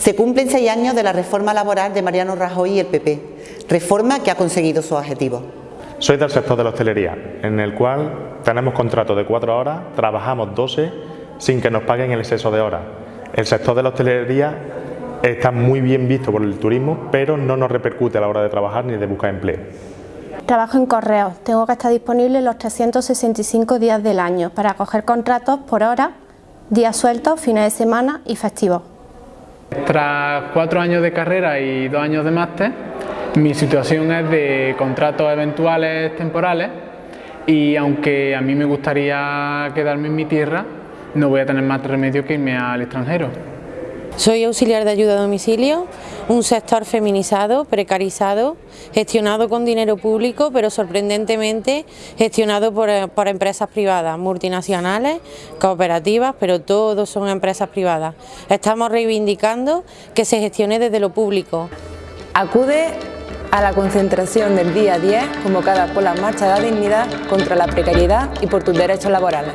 Se cumplen seis años de la reforma laboral de Mariano Rajoy y el PP, reforma que ha conseguido su objetivo. Soy del sector de la hostelería, en el cual tenemos contrato de cuatro horas, trabajamos 12 sin que nos paguen el exceso de horas. El sector de la hostelería está muy bien visto por el turismo, pero no nos repercute a la hora de trabajar ni de buscar empleo. Trabajo en correos, tengo que estar disponible los 365 días del año para coger contratos por hora, días sueltos, fines de semana y festivos. Tras cuatro años de carrera y dos años de máster, mi situación es de contratos eventuales temporales y aunque a mí me gustaría quedarme en mi tierra, no voy a tener más remedio que irme al extranjero. Soy auxiliar de ayuda a domicilio, un sector feminizado, precarizado, gestionado con dinero público, pero sorprendentemente gestionado por, por, empresas privadas, multinacionales, cooperativas, pero todos son empresas privadas. Estamos reivindicando que se gestione desde lo público. Acude a la concentración del día 10 convocada por la Marcha de la Dignidad contra la precariedad y por tus derechos laborales.